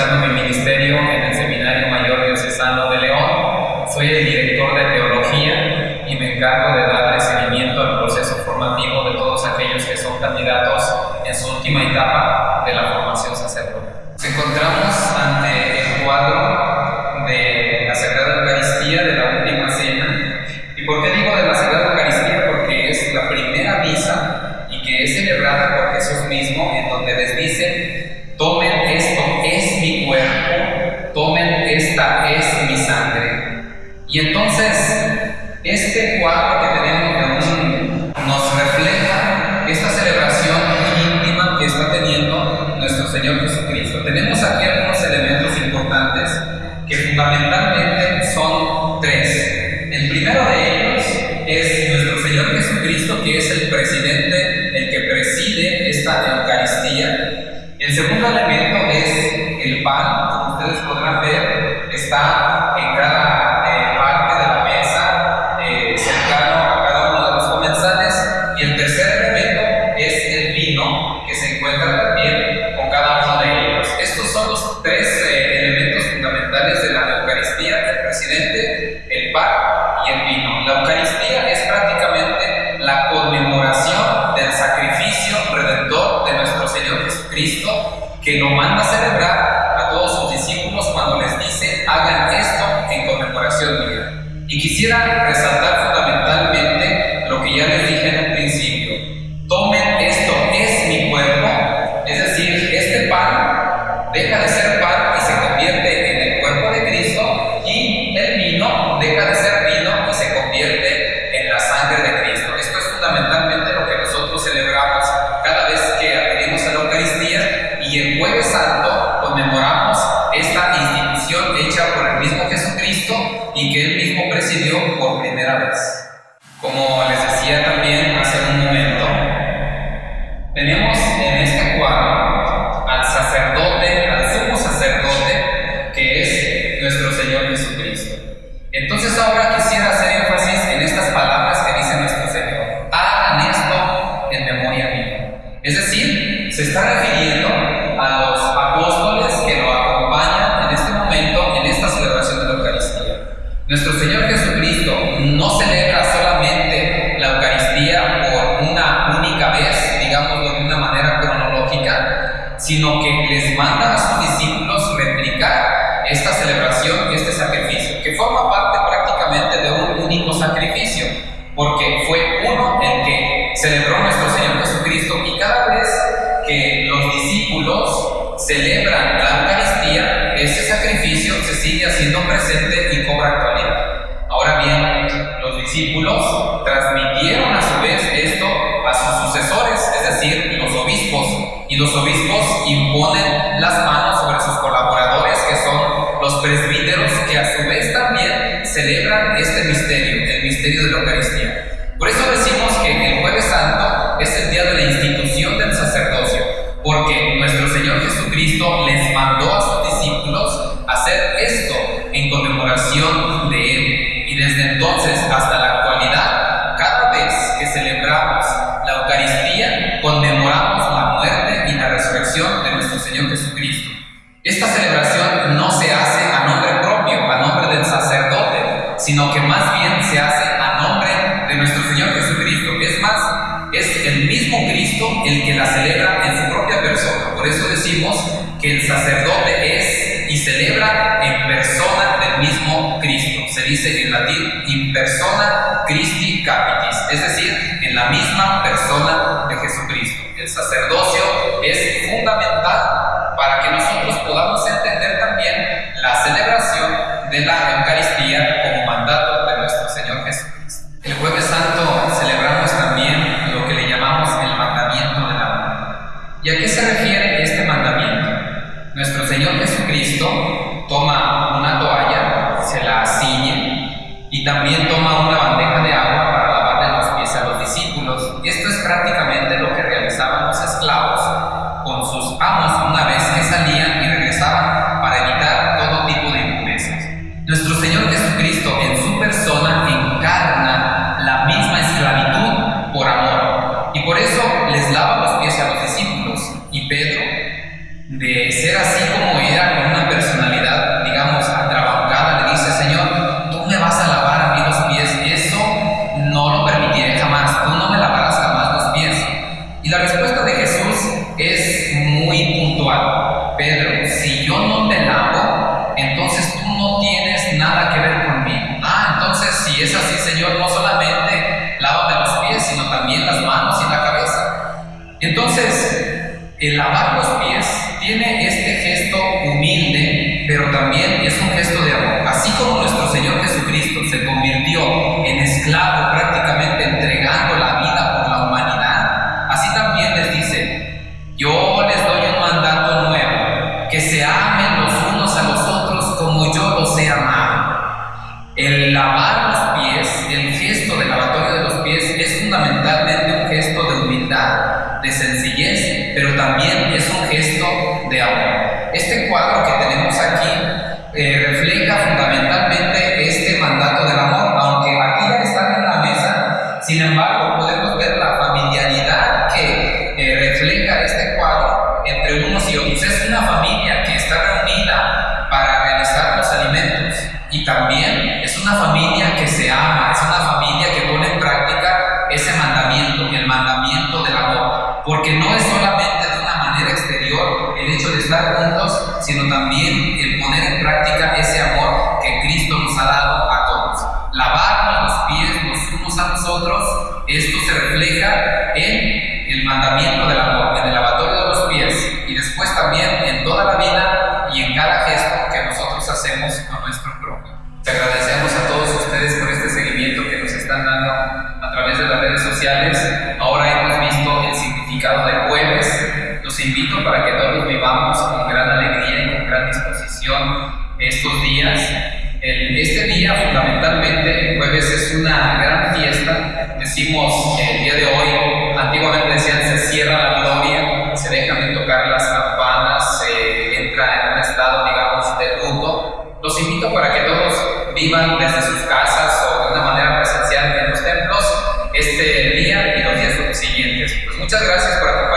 realizando mi ministerio en el Seminario Mayor Diocesano de León. Soy el director de Teología y me encargo de darle seguimiento al proceso formativo de todos aquellos que son candidatos en su última etapa de la formación sacerdotal. Nos encontramos es mi sangre. Y entonces, este cuadro que tenemos aún nos refleja esta celebración muy íntima que está teniendo nuestro Señor Jesucristo. Tenemos aquí algunos elementos importantes que fundamentalmente son tres. El primero de ellos en cada eh, parte de la mesa eh, cercano a cada uno de los comensales. Y el tercer elemento es el vino que se encuentra también con cada uno de ellos. Estos son los tres eh, elementos fundamentales de la Eucaristía, el presidente, el Y quisiera resaltar balance. celebró nuestro Señor Jesucristo y cada vez que los discípulos celebran la Eucaristía, ese sacrificio se sigue haciendo presente y cobra actualidad. Ahora bien, los discípulos transmitieron a porque nuestro Señor Jesucristo les mandó a sus discípulos hacer esto en conmemoración de Él. Y desde entonces hasta la actualidad, cada vez que celebramos la Eucaristía, conmemoramos la muerte y la resurrección de nuestro Señor Jesucristo. Esta celebración no se hace a nombre propio, a nombre del sacerdote, sino que más bien se hace a nombre de nuestro Señor Jesucristo. Es más, es el mismo Cristo el que la celebra por eso decimos que el sacerdote es y celebra en persona del mismo Cristo. Se dice en latín in persona Christi capitis, es decir, en la misma persona de Jesucristo. El sacerdocio Nuestro Señor Jesucristo toma una toalla, se la ciñe y también toma una bandera ser así como era, con una personalidad, digamos, atrabancada, le dice, Señor, tú me vas a lavar a mí los pies, eso no lo permitiré jamás, tú no me lavarás jamás los pies. Y la respuesta de Jesús es muy puntual. Pedro, si yo no te lavo, entonces tú no tienes nada que ver conmigo. Ah, entonces si es así, Señor, no solamente lávame los pies, sino también las manos y la cabeza. Entonces, el lavar los pies tiene también es un gesto de amor. Así como nuestro Señor Jesucristo se convirtió en esclavo prácticamente entregando la vida por la humanidad, así también les dice, yo les doy un mandato nuevo, que se amen los unos a los otros como yo los he amado. El lavar refleja fundamentalmente este mandato del amor, aunque aquí ya están en la mesa, sin embargo podemos ver la familiaridad que eh, refleja este cuadro entre unos y otros. Es una familia que está reunida para realizar los alimentos y también es una familia que se ama, es una familia que especiales. Ahora hemos visto el significado del jueves. Los invito para que todos vivamos con gran alegría y con gran disposición estos días. El, este día, fundamentalmente, el jueves es una gran fiesta. Decimos el día de hoy, antiguamente decían se cierra la gloria, se dejan de tocar las campanas, se entra en un estado, digamos, de luto. Los invito para que todos vivan desde sus casas o de una manera presencial en los templos este siguientes. Pues muchas gracias por acompañarnos.